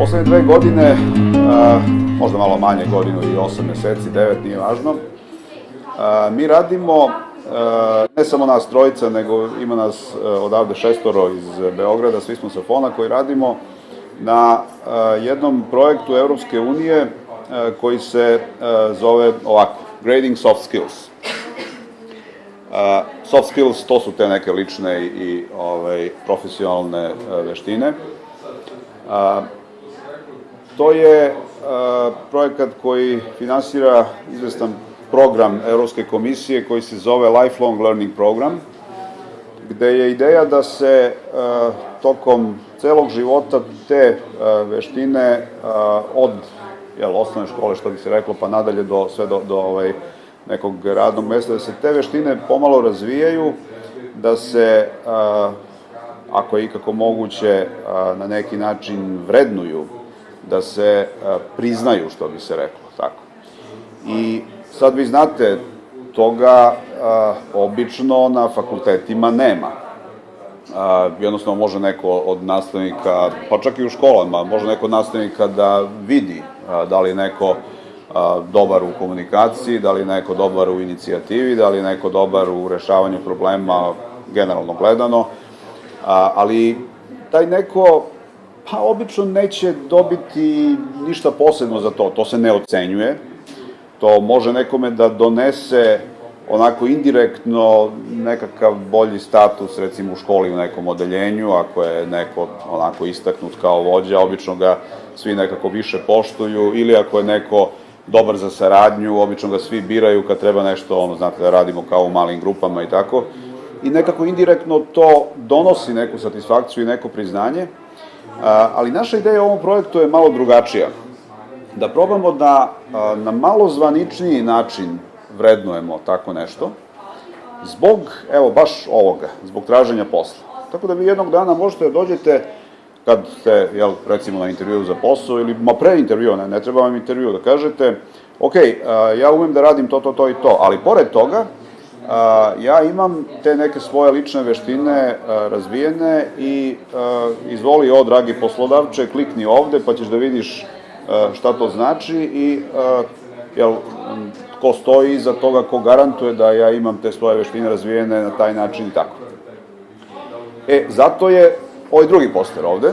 poslednje dve godine, možda malo manje, godinu i osam meseci, devet, nije važno, mi radimo, ne samo nas trojica, nego ima nas odavde šestoro iz Beograda, svi smo sa Fona koji radimo na jednom projektu Evropske unije koji se zove ovako, Grading Soft Skills. Soft skills, to su te neke lične i ovaj, profesionalne veštine. To je projekat koji finansira izvestan program Evropske komisije koji se zove Lifelong Learning Program, gde je ideja da se tokom celog života te veštine od jel, osnovne škole, što bi se reklo, pa nadalje do, sve do, do ovaj, nekog radnog mesta, da se te veštine pomalo razvijaju, da se, ako je ikako moguće, na neki način vrednuju, da se priznaju, što bi se reklo, tako. I sad vi znate, toga obično na fakultetima nema. Jednostavno može neko od nastavnika, pa čak i u školama, može neko od nastavnika da vidi da li neko dobar u komunikaciji, da li neko dobar u inicijativi, da li neko dobar u rešavanju problema generalno gledano, ali taj neko pa obično neće dobiti ništa posebno za to, to se ne ocenjuje, to može nekome da donese onako indirektno nekakav bolji status recimo u školi u nekom odeljenju, ako je neko onako istaknut kao vođa, obično ga svi nekako više poštuju, ili ako je neko dobar za saradnju, obično ga svi biraju kad treba nešto, ono, znate, da radimo kao u malim grupama i tako. I nekako indirektno to donosi neku satisfakciju i neko priznanje, ali naša ideja u ovom projektu je malo drugačija. Da probamo da na malo zvaničniji način vrednujemo tako nešto, zbog, evo, baš ovoga, zbog traženja posla. Tako da vi jednog dana možete da dođete kad ste, jel, recimo na intervju za posao ili ma pre intervjua, ne, ne treba vam intervju, da kažete, ok, ja umem da radim to, to, to i to, ali pored toga, ja imam te neke svoje lične veštine razvijene i izvoli o, dragi poslodavče, klikni ovde pa ćeš da vidiš šta to znači i jel, ko stoji iza toga, ko garantuje da ja imam te svoje veštine razvijene na taj način i tako. E, zato je ovaj drugi poster ovde,